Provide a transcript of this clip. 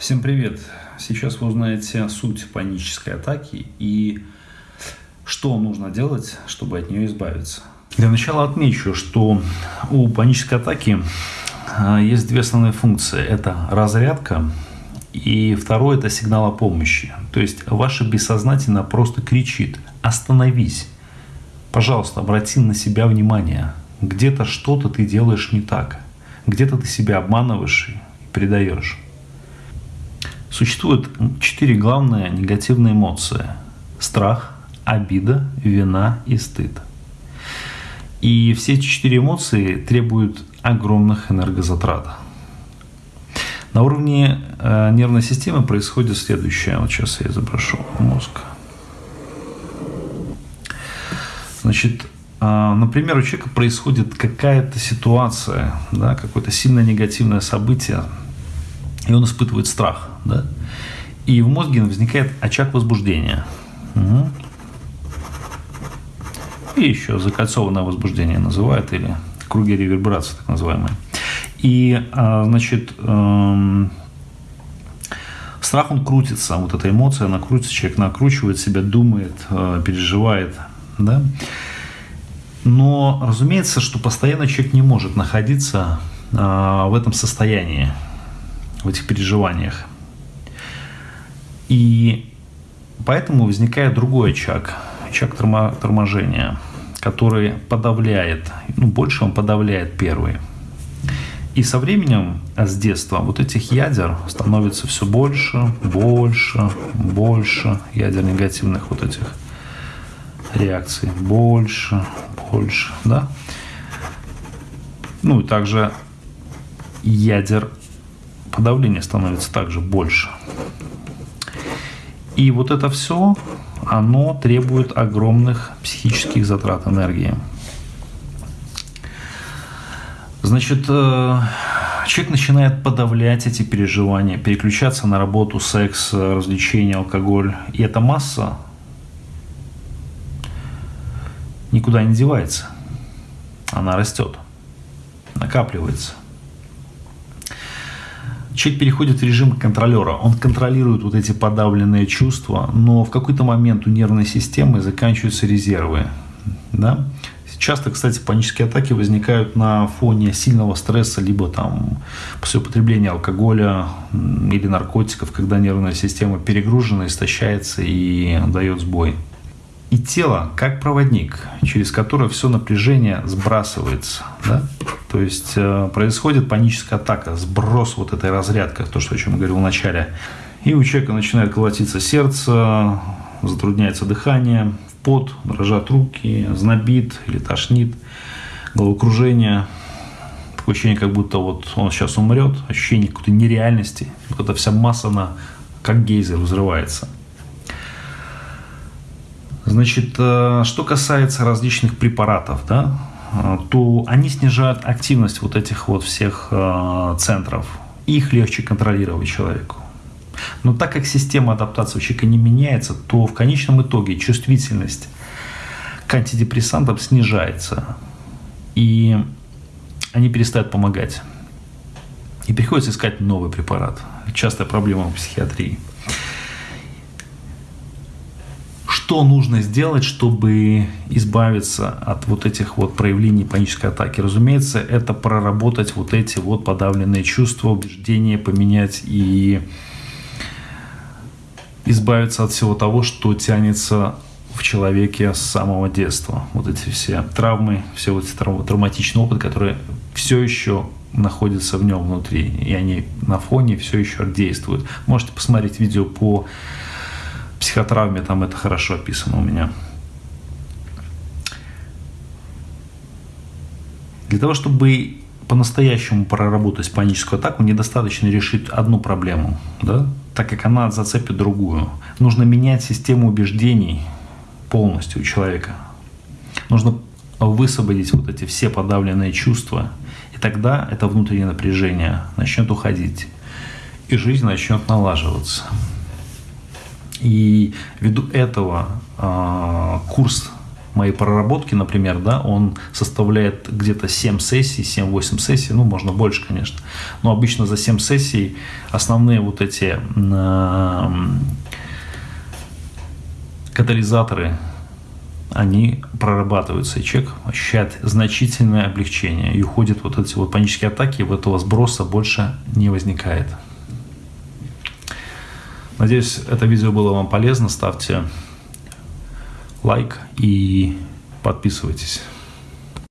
Всем привет! Сейчас вы узнаете суть панической атаки и что нужно делать, чтобы от нее избавиться. Для начала отмечу, что у панической атаки а, есть две основные функции. Это разрядка и второе – это сигнал о помощи. То есть ваше бессознательно просто кричит «Остановись! Пожалуйста, обрати на себя внимание. Где-то что-то ты делаешь не так. Где-то ты себя обманываешь и предаешь». Существует четыре главные негативные эмоции. Страх, обида, вина и стыд. И все эти четыре эмоции требуют огромных энергозатрат. На уровне э, нервной системы происходит следующее. Вот сейчас я изображу мозг. Значит, э, например, у человека происходит какая-то ситуация, да, какое-то сильно негативное событие, и он испытывает страх. Да? И в мозге возникает очаг возбуждения. Угу. И еще закольцованное возбуждение называют, или круги реверберации так называемые. И, а, значит, эм, страх, он крутится, вот эта эмоция, она крутится, человек накручивает себя, думает, э, переживает, да. Но, разумеется, что постоянно человек не может находиться а, в этом состоянии, в этих переживаниях. И поэтому возникает другой очаг, очаг торможения, который подавляет, ну, больше он подавляет первый – и со временем, а с детства, вот этих ядер становится все больше, больше, больше, ядер негативных вот этих реакций, больше, больше, да. Ну и также ядер подавления становится также больше. И вот это все, оно требует огромных психических затрат энергии. Значит, э, человек начинает подавлять эти переживания, переключаться на работу, секс, развлечения, алкоголь. И эта масса никуда не девается. Она растет, накапливается. Человек переходит в режим контролера. Он контролирует вот эти подавленные чувства, но в какой-то момент у нервной системы заканчиваются резервы. Да? Часто, кстати, панические атаки возникают на фоне сильного стресса, либо там после употребления алкоголя или наркотиков, когда нервная система перегружена, истощается и дает сбой. И тело как проводник, через которое все напряжение сбрасывается. Да? То есть э, происходит паническая атака, сброс вот этой разрядки, то, что, о чем я говорил в начале. И у человека начинает колотиться сердце, затрудняется дыхание, пот, дрожат руки, знобит или тошнит, головокружение, такое ощущение, как будто вот он сейчас умрет, ощущение какой-то нереальности, вот эта вся масса, она как гейзер взрывается. Значит, э, что касается различных препаратов, да, э, то они снижают активность вот этих вот всех э, центров. Их легче контролировать человеку. Но так как система адаптации у человека не меняется, то в конечном итоге чувствительность к антидепрессантам снижается. И они перестают помогать. И приходится искать новый препарат. Частая проблема в психиатрии. Что нужно сделать, чтобы избавиться от вот этих вот проявлений панической атаки? Разумеется, это проработать вот эти вот подавленные чувства, убеждения, поменять и избавиться от всего того, что тянется в человеке с самого детства. Вот эти все травмы, все вот эти трав- травматичный опыт, который все еще находится в нем внутри, и они на фоне все еще действуют. Можете посмотреть видео по психотравме, там это хорошо описано у меня. Для того, чтобы по-настоящему проработать паническую атаку, недостаточно решить одну проблему, да? так как она зацепит другую. Нужно менять систему убеждений полностью у человека. Нужно высвободить вот эти все подавленные чувства, и тогда это внутреннее напряжение начнет уходить, и жизнь начнет налаживаться. И ввиду этого э, курс моей проработки, например, да, он составляет где-то 7 сессий, 7-8 сессий, ну, можно больше, конечно, но обычно за 7 сессий основные вот эти э, катализаторы, они прорабатываются, и человек ощущает значительное облегчение, и уходит вот эти вот панические атаки, вот этого сброса больше не возникает. Надеюсь, это видео было вам полезно. Ставьте лайк и подписывайтесь.